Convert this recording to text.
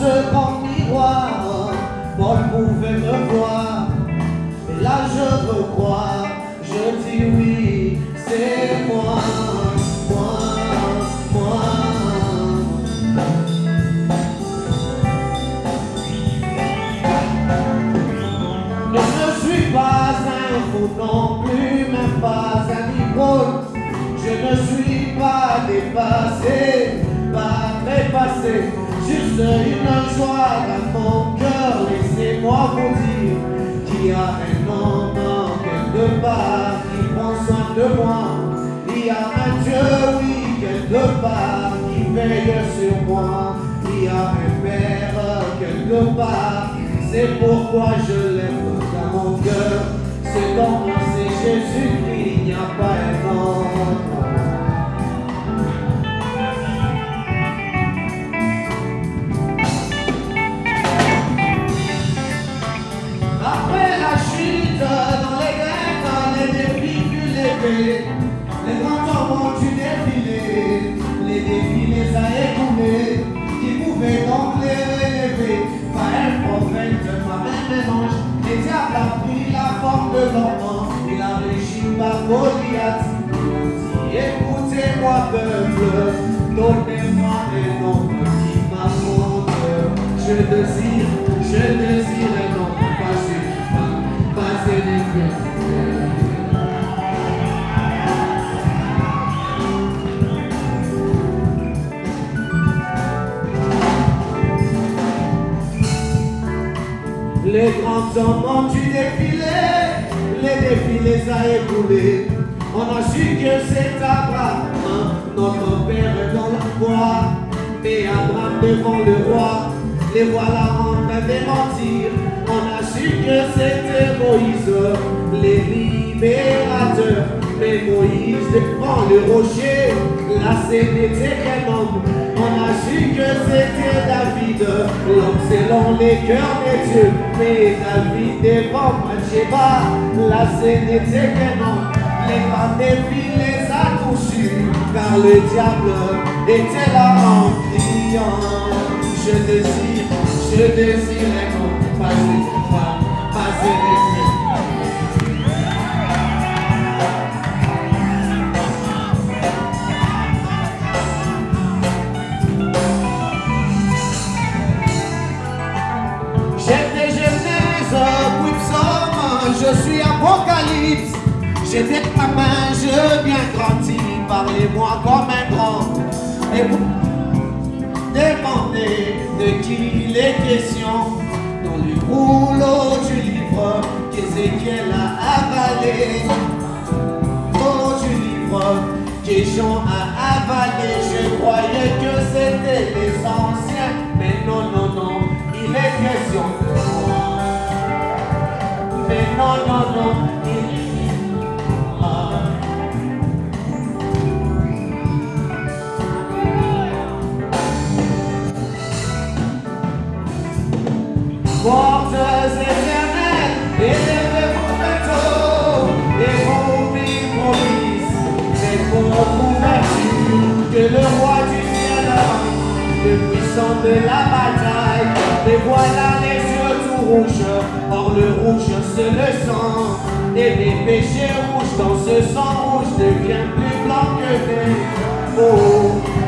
dans ce grand miroir, Paul pouvait me voir. Et là je veux croire, juste une joie dans mon cœur. Laissez-moi vous dire qu'il y a un homme quelque part qui prend soin de moi. Il y a un Dieu, oui, quelque part qui veille sur moi. Il y a un Père quelque part, c'est pourquoi je l'aime dans mon cœur. C'est dans moi, Les hommes ont dû défiler, les défis les a écoulés. Qui pouvaient donc les relever Pas un prophète, pas même un ange. Les diables a pris la forme de l'enfant. Il a régi par Goliath. Écoutez-moi, peuple, donnez-moi un nom qui m'affronte. Je désire, Les grands hommes ont dû défiler, les défis les a écoulés. On a su que c'est Abraham, notre père dans la foi. Mais Abraham devant le roi, les voilà en train de mentir. On a su que c'était Moïse, les libérateurs. Mais Moïse devant le rocher, là c'était quel homme Que c'était David, l'homme selon les cœurs des dieux. Mais David devant Bathsheba, là c'était quel homme Les filles les a car le diable était là en criant. Je désire, je désire un homme J'étais gamin, je viens grandi, parlez-moi comme un grand. Et vous demandez de qui il est question dans le rouleau du livre qu'Ézéchiel a avalé. Oh, du livre que Jean a avalé, je croyais que c'était les anciens, de la bataille, les voilà les yeux tout rouges, or le rouge c'est le sang, et les péchés rouges dans ce sang rouge devient plus blanc que des Oh, oh,